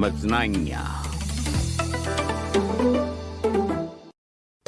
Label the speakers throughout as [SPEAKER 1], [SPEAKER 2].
[SPEAKER 1] Maznania.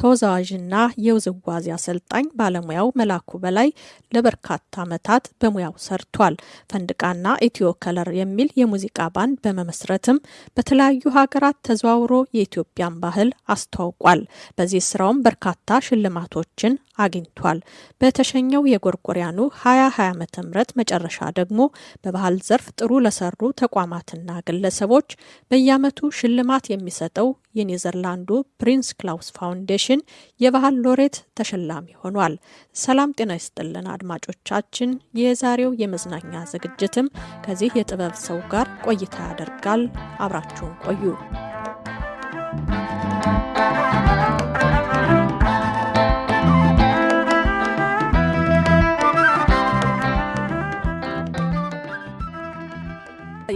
[SPEAKER 2] ተወዛዋዥና የውዝዋዜ አሰልጣኝ ባለሙያው መላኩ በላይ ለበርካታ ዓመታት በሙያው ሰርቷል። ፈንድቃና ኢትዮ ከለር የሚል የሙዚቃ ባንድ በመመስረትም በተለያዩ ሀገራት ተዘዋውሮ የኢትዮጵያን ባህል አስተዋውቋል። በዚህ ስራውም በርካታ ሽልማቶችን አግኝቷል። በተሸኘው የጎርጎሪያኑ 2020 ዓ.ም መጨረሻ ደግሞ በባህል ዘርፍ ጥሩ ለሰሩ ተቋማትና ግለሰቦች በየዓመቱ ሽልማት የሚሰጠው የኔዘርላንዱ ፕሪንስ ክላውስ ፋውንዴሽን የባህል ሎሬት ተሸላሚ ሆኗል። ሰላም ጤና ይስጥልን አድማጮቻችን። የዛሬው የመዝናኛ ዝግጅትም ከዚህ የጥበብ ሰው ጋር ቆይታ ያደርጋል። አብራችሁን ቆዩ።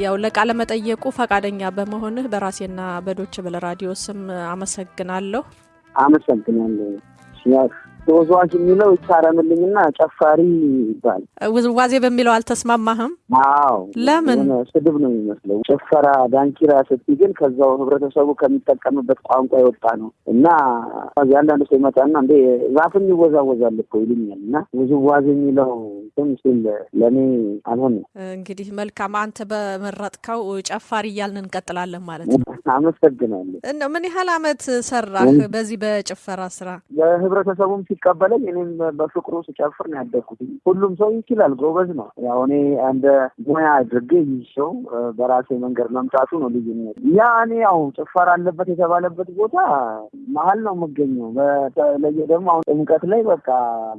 [SPEAKER 2] ያው ለቃለ መጠየቁ ፈቃደኛ በመሆንህ በራሴና በዶች ብል ራዲዮ ስም አመሰግናለሁ።
[SPEAKER 3] I'm something on the. ተወዛዋዥ የሚለው ይታረምልኝና ጨፋሪ ይባል።
[SPEAKER 2] ውዝዋዜ በሚለው አልተስማማህም?
[SPEAKER 3] አዎ።
[SPEAKER 2] ለምን?
[SPEAKER 3] ስድብ ነው የሚመስለው። ጭፈራ፣ ዳንኪራ ስትይ ግን ከዛው ህብረተሰቡ ከሚጠቀምበት ቋንቋ የወጣ ነው እና አንዳንድ ሰው ይመጣና እንዴ ዛፍም ይወዛወዛል እኮ ይሉኛል እና ውዝዋዜ የሚለው ሲል ለእኔ አልሆነም።
[SPEAKER 2] እንግዲህ መልካም፣ አንተ በመረጥከው ጨፋሪ እያልን እንቀጥላለን ማለት ነው።
[SPEAKER 3] አመሰግናለሁ።
[SPEAKER 2] እንደው ምን ያህል አመት ሰራህ በዚህ በጭፈራ ስራ?
[SPEAKER 3] የህብረተሰቡም ሲቀበለኝ እኔም በፍቅሩ ስጨፍር ነው ያደግኩት። ሁሉም ሰው ይችላል፣ ጎበዝ ነው። ያው እኔ እንደ ሙያ አድርጌ ይዤው በራሴ መንገድ መምጣቱ ነው ልዩነት። ያ እኔ ያው ጭፈራ አለበት የተባለበት ቦታ መሀል ነው የምገኘው። በተለየ ደግሞ አሁን ጥምቀት ላይ በቃ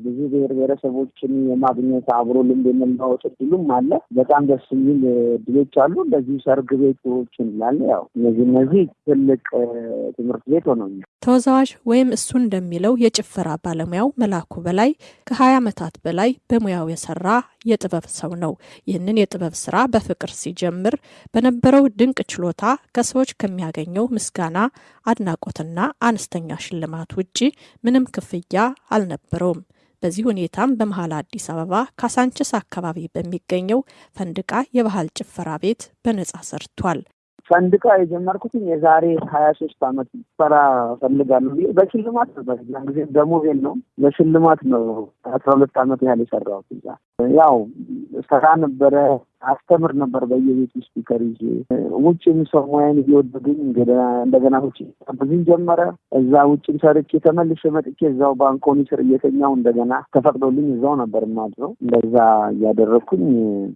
[SPEAKER 3] ብዙ ብሔር ብሔረሰቦችን የማግኘት አብሮ ልምድ የመለዋወጥ እድሉም አለ። በጣም ደስ የሚል እድሎች አሉ። እንደዚሁ ሰርግ ቤቶችን ላለ ያው እነዚህ እነዚህ ትልቅ ትምህርት ቤት ሆነኛል።
[SPEAKER 2] ተወዛዋዥ ወይም እሱ እንደሚለው የጭፈራ ባለሙያው መላኩ በላይ ከ20 ዓመታት በላይ በሙያው የሰራ የጥበብ ሰው ነው። ይህንን የጥበብ ስራ በፍቅር ሲጀምር በነበረው ድንቅ ችሎታ ከሰዎች ከሚያገኘው ምስጋና፣ አድናቆትና አነስተኛ ሽልማት ውጪ ምንም ክፍያ አልነበረውም። በዚህ ሁኔታም በመሀል አዲስ አበባ ካሳንችስ አካባቢ በሚገኘው ፈንድቃ የባህል ጭፈራ ቤት በነጻ ሰርቷል።
[SPEAKER 3] ፈንድቃ የጀመርኩትኝ የዛሬ ሀያ ሶስት አመት ስራ እፈልጋለሁ ብዬ በሽልማት ነበር። ያን ጊዜ ደሞዜን ነው። በሽልማት ነው አስራ ሁለት አመት ያህል የሰራሁት ያው ሰራ ነበረ አስተምር ነበር በየቤት speaker ይዤ ውጭም ሰው ሙያን እየወደዱኝ እንደገና ውጭ ብዙኝ ጀመረ። እዛ ውጭም ሰርቼ ተመልሼ መጥቼ እዛው ባንኮኒ ስር እየተኛው እንደገና ተፈቅዶልኝ እዛው ነበር የማድረው። እንደዛ እያደረግኩኝ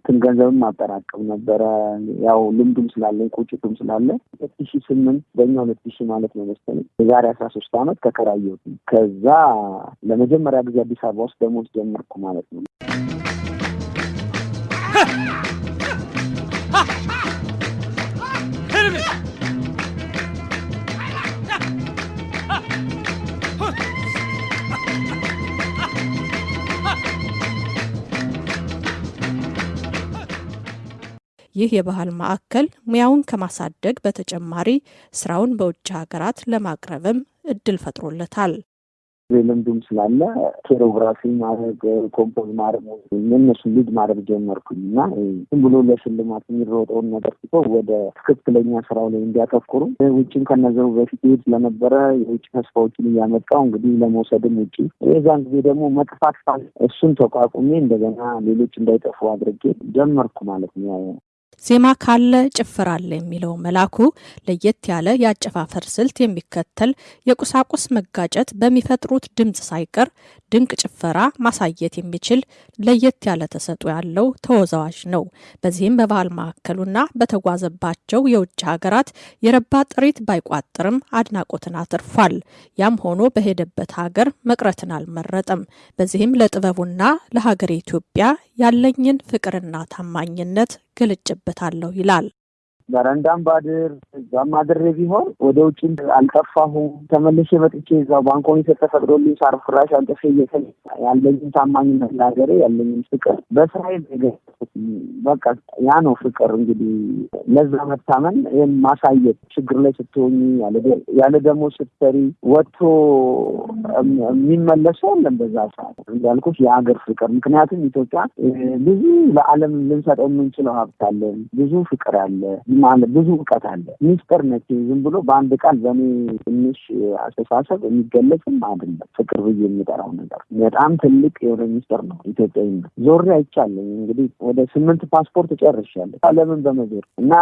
[SPEAKER 3] ትን ገንዘብም ማጠራቀም ነበረ። ያው ልምዱም ስላለኝ ቁጭቱም ስላለ ሁለት ሺ ስምንት በእኛ ሁለት ሺ ማለት ነው መሰለኝ የዛሬ አስራ ሶስት አመት ተከራየሁት። ከዛ ለመጀመሪያ ጊዜ አዲስ አበባ ውስጥ ደሞዝ ጀመርኩ ማለት ነው።
[SPEAKER 2] ይህ የባህል ማዕከል ሙያውን ከማሳደግ በተጨማሪ ስራውን በውጭ ሀገራት ለማቅረብም እድል ፈጥሮለታል።
[SPEAKER 3] ልምዱም ስላለ choreography ማድረግ compose ማድረግ እነሱ lead ማድረግ ጀመርኩኝ እና ዝም ብሎ ለሽልማት የሚሮጠውን ነገር ትቶ ወደ ትክክለኛ ስራው ላይ እንዲያተኩሩ ውጭም ከነዘሩ በፊት ይሄድ ስለነበረ የውጭ ተስፋዎችን እያመጣው እንግዲህ ለመውሰድም ውጭ የዛን ጊዜ ደግሞ መጥፋት እሱን ተቋቁሜ እንደገና ሌሎች እንዳይጠፉ አድርጌ ጀመርኩ ማለት ነው።
[SPEAKER 2] ዜማ ካለ ጭፈራ አለ የሚለው መላኩ ለየት ያለ የአጨፋፈር ስልት የሚከተል የቁሳቁስ መጋጨት በሚፈጥሩት ድምፅ ሳይቀር ድንቅ ጭፈራ ማሳየት የሚችል ለየት ያለ ተሰጥኦ ያለው ተወዛዋዥ ነው። በዚህም በባህል ማዕከሉና በተጓዘባቸው የውጭ ሀገራት የረባ ጥሪት ባይቋጥርም አድናቆትን አትርፏል። ያም ሆኖ በሄደበት ሀገር መቅረትን አልመረጠም። በዚህም ለጥበቡና ለሀገር ኢትዮጵያ ያለኝን ፍቅርና ታማኝነት ገልጭበታለሁ ይላል።
[SPEAKER 3] በረንዳም ባድር እዛም አድሬ ቢሆን ወደ ውጭ አልጠፋሁም። ተመልሼ መጥቼ እዛው ባንኮኒ ተፈቅዶልኝ ሳር ፍራሽ አንጥፌ እየተ ያለኝን ታማኝነት ለሀገሬ ያለኝን ፍቅር በስራዬ በቃ ያ ነው ፍቅር። እንግዲህ ለዛ መታመን ይህን ማሳየት ችግር ላይ ስትሆኝ ያለ ደግሞ ስትሰሪ ወጥቶ የሚመለሰው የለም በዛ ሰዓት እንዳልኩት የሀገር ፍቅር። ምክንያቱም ኢትዮጵያ ብዙ ለዓለም ልንሰጠው የምንችለው ሀብት አለን፣ ብዙ ፍቅር አለ። ማለት ብዙ እውቀት አለ። ሚስጥር ነች። ዝም ብሎ በአንድ ቃል በእኔ ትንሽ አስተሳሰብ የሚገለጽም አይደለም። ፍቅር ብዬ የሚጠራው ነገር በጣም ትልቅ የሆነ ሚስጥር ነው። ኢትዮጵያዊነት ዞሬ አይቻለኝ። እንግዲህ ወደ ስምንት ፓስፖርት ጨርሻለሁ ዓለምን በመዞር እና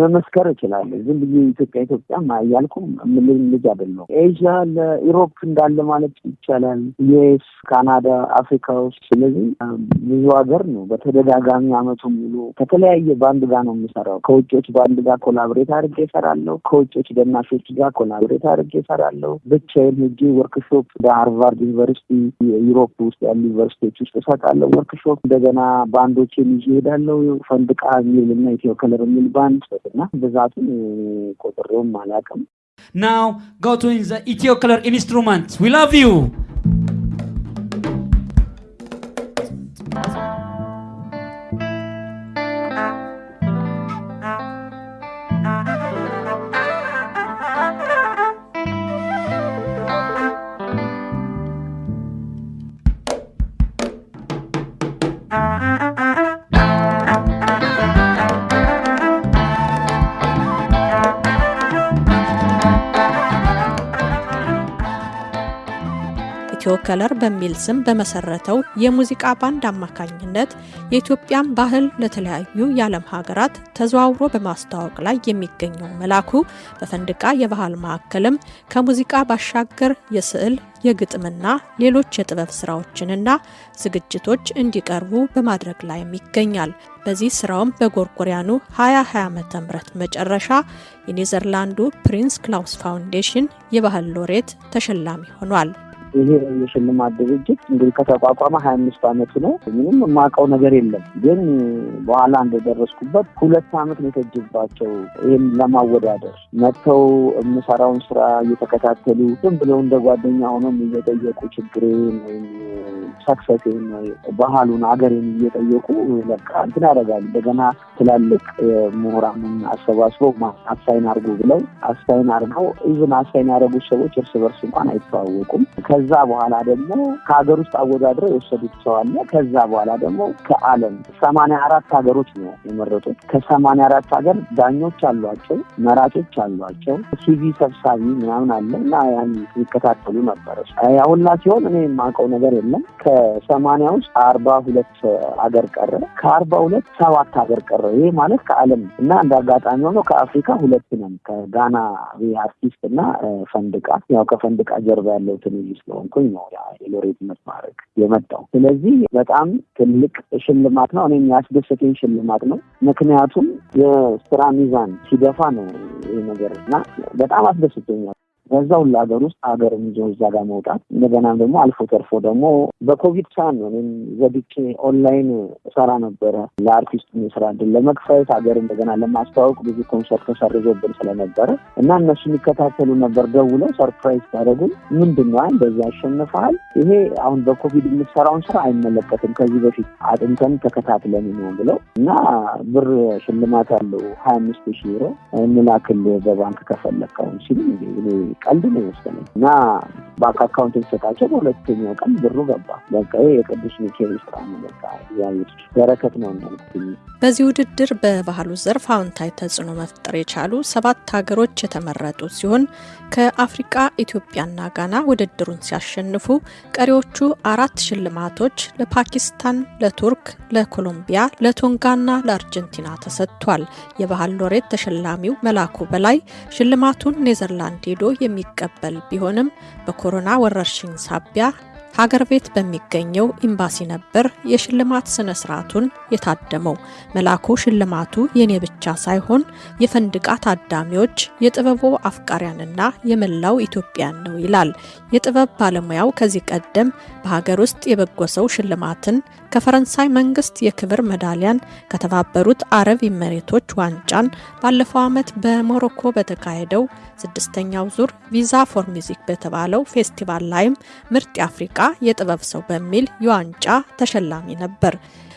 [SPEAKER 3] መመስከር እችላለሁ። ዝም ብዬ ኢትዮጵያ ኢትዮጵያ እያልኩ ምልም ልጅ አይደለሁም። ኤዥያ ለኢሮፕ እንዳለ ማለት ይቻላል። ዩኤስ፣ ካናዳ፣ አፍሪካ ውስጥ ስለዚህ ብዙ ሀገር ነው። በተደጋጋሚ አመቱ ሙሉ ከተለያየ ባንድ ጋር ነው የምሰራው። ከውጮች ባንድ ጋር collaborate አድርጌ እሰራለሁ። ከውጮች ደናሾች ጋር collaborate አድርጌ እሰራለሁ። ብቻዬን ሄጄ ወርክሾፕ በሃርቫርድ ዩኒቨርሲቲ ዩሮፕ ውስጥ ያሉ ዩኒቨርሲቲዎች ውስጥ እሰጣለሁ ወርክሾፕ። እንደገና ባንዶችን ይዤ እሄዳለሁ። ፈንድቃ የሚል እና ኢትዮ ከለር የሚል ባንድ እና ብዛቱን ቆጥሬውም አላውቅም።
[SPEAKER 1] Now go to the Ethio Color instruments. We love.
[SPEAKER 2] ከለር በሚል ስም በመሰረተው የሙዚቃ ባንድ አማካኝነት የኢትዮጵያን ባህል ለተለያዩ የዓለም ሀገራት ተዘዋውሮ በማስተዋወቅ ላይ የሚገኘው መላኩ በፈንድቃ የባህል ማዕከልም ከሙዚቃ ባሻገር የስዕል የግጥምና ሌሎች የጥበብ ስራዎችንና ዝግጅቶች እንዲቀርቡ በማድረግ ላይም ይገኛል። በዚህ ስራውም በጎርጎሪያኑ 2020 ዓ.ም መጨረሻ የኔዘርላንዱ ፕሪንስ ክላውስ ፋውንዴሽን የባህል ሎሬት ተሸላሚ ሆኗል።
[SPEAKER 3] ይሄ የሽልማት ድርጅት እንግዲህ ከተቋቋመ ሀያ አምስት አመቱ ነው። ምንም የማውቀው ነገር የለም። ግን በኋላ እንደደረስኩበት ሁለት አመት ነው የፈጅባቸው ይህን ለማወዳደር መጥተው የምሰራውን ስራ እየተከታተሉ ዝም ብለው እንደ ጓደኛ ሆኖም እየጠየቁ ችግሬን ወይም success ኤን ባህሉን አገሬን እየጠየቁ በቃ እንትን ያደርጋሉ። እንደገና ትላልቅ ምሁራንን አሰባስበው assign አድርጉ ብለው assign አድርገው even assign ያደረጉት ሰዎች እርስ በርስ እንኳን አይተዋወቁም። ከዛ በኋላ ደግሞ ከሀገር ውስጥ አወዳድረው የወሰዱት ሰው አለ። ከዛ በኋላ ደግሞ ከዓለም ሰማንያ አራት ሀገሮች ነው የመረጡት። ከሰማንያ አራት ሀገር ዳኞች አሏቸው፣ መራጮች አሏቸው፣ CV ሰብሳቢ ምናምን አለ እና ያን ይከታተሉ ነበረ። ያ ሁላ ሲሆን እኔ የማውቀው ነገር የለም። ከሰማንያ ውስጥ አርባ ሁለት ሀገር ቀረ። ከአርባ ሁለት ሰባት ሀገር ቀረ። ይሄ ማለት ከዓለም እና እንደ አጋጣሚ ሆኖ ከአፍሪካ ሁለት ነን። ከጋና አርቲስት እና ፈንድቃ ያው ከፈንድቃ ጀርባ ያለው ትንሽ ስለሆንኩኝ ነው የሎሬትነት ማድረግ የመጣው። ስለዚህ በጣም ትልቅ ሽልማት ነው። እኔ የሚያስደስተኝ ሽልማት ነው። ምክንያቱም የስራ ሚዛን ሲደፋ ነው ይህ ነገር እና በጣም አስደስተኛል። በዛ ሁሉ ሀገር ውስጥ ሀገርን ይዞ እዛ ጋር መውጣት እንደገናም ደግሞ አልፎ ተርፎ ደግሞ በኮቪድ ሰዓት ነው። እኔም ዘግቼ ኦንላይን ሰራ ነበረ። ለአርቲስቱ የስራ እድል ለመክፈት ሀገር እንደገና ለማስተዋወቅ ብዙ ኮንሰርት ተሰርዞብን ስለነበረ እና እነሱ የሚከታተሉ ነበር ደውለው surprise ያደረጉን ምንድን ነው? እንደዚህ ያሸንፈሃል ይሄ አሁን በኮቪድ የምትሰራውን ስራ አይመለከትም ከዚህ በፊት አጥንተን ተከታትለን ነው ብለው እና ብር ሽልማት አለው ሀያ አምስት ሺህ ዩሮ እንላክል በባንክ ከፈለግከውን ሲሉ ቀልድ ነው የመሰለኝ እና bank account ሰጠኋቸው። በሁለተኛው ቀን ብሩ ገባ። በቃ የቅዱስ ሚካኤል ስራ ነው። በቃ በረከት ነው
[SPEAKER 2] በዚህ ውድድር በባህሉ ዘርፍ አዎንታዊ ተጽዕኖ መፍጠር የቻሉ ሰባት ሀገሮች የተመረጡ ሲሆን ከአፍሪቃ ኢትዮጵያና ጋና ውድድሩን ሲያሸንፉ ቀሪዎቹ አራት ሽልማቶች ለፓኪስታን፣ ለቱርክ፣ ለኮሎምቢያ፣ ለቶንጋና ለአርጀንቲና ተሰጥቷል። የባህል ሎሬት ተሸላሚው መላኩ በላይ ሽልማቱን ኔዘርላንድ ሄዶ የሚቀበል ቢሆንም በኮሮና ወረርሽኝ ሳቢያ ሀገር ቤት በሚገኘው ኤምባሲ ነበር የሽልማት ስነ ስርዓቱን የታደመው። መላኩ ሽልማቱ የኔ ብቻ ሳይሆን የፈንድቃ ታዳሚዎች፣ የጥበቡ አፍቃሪያንና የመላው ኢትዮጵያን ነው ይላል። የጥበብ ባለሙያው ከዚህ ቀደም በሀገር ውስጥ የበጎ ሰው ሽልማትን፣ ከፈረንሳይ መንግስት የክብር ሜዳሊያን፣ ከተባበሩት አረብ ኢሚሬቶች ዋንጫን፣ ባለፈው ዓመት በሞሮኮ በተካሄደው ስድስተኛው ዙር Visa for Music በተባለው ፌስቲቫል ላይም ምርጥ የአፍሪቃ የጥበብ ሰው በሚል የዋንጫ ተሸላሚ ነበር።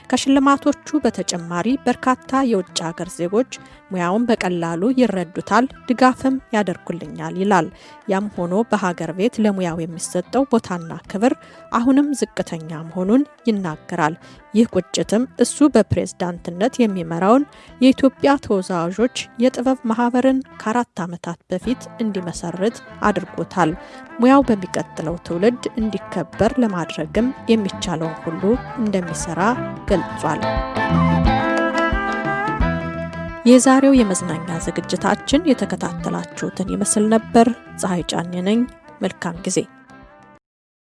[SPEAKER 2] ከሽልማቶቹ በተጨማሪ በርካታ የውጭ ሀገር ዜጎች ሙያውን በቀላሉ ይረዱታል፣ ድጋፍም ያደርጉልኛል ይላል። ያም ሆኖ በሀገር ቤት ለሙያው የሚሰጠው ቦታና ክብር አሁንም ዝቅተኛ መሆኑን ይናገራል። ይህ ቁጭትም እሱ በፕሬዝዳንትነት የሚመራውን የኢትዮጵያ ተወዛዋዦች የጥበብ ማህበርን ከአራት ዓመታት በፊት እንዲመሰርት አድርጎታል። ሙያው በሚቀጥለው ትውልድ እንዲከበር ለማድረግም የሚቻለውን ሁሉ እንደሚሰራ ገልጿል። የዛሬው የመዝናኛ ዝግጅታችን የተከታተላችሁትን ይመስል ነበር። ፀሐይ ጫኔ ነኝ። መልካም ጊዜ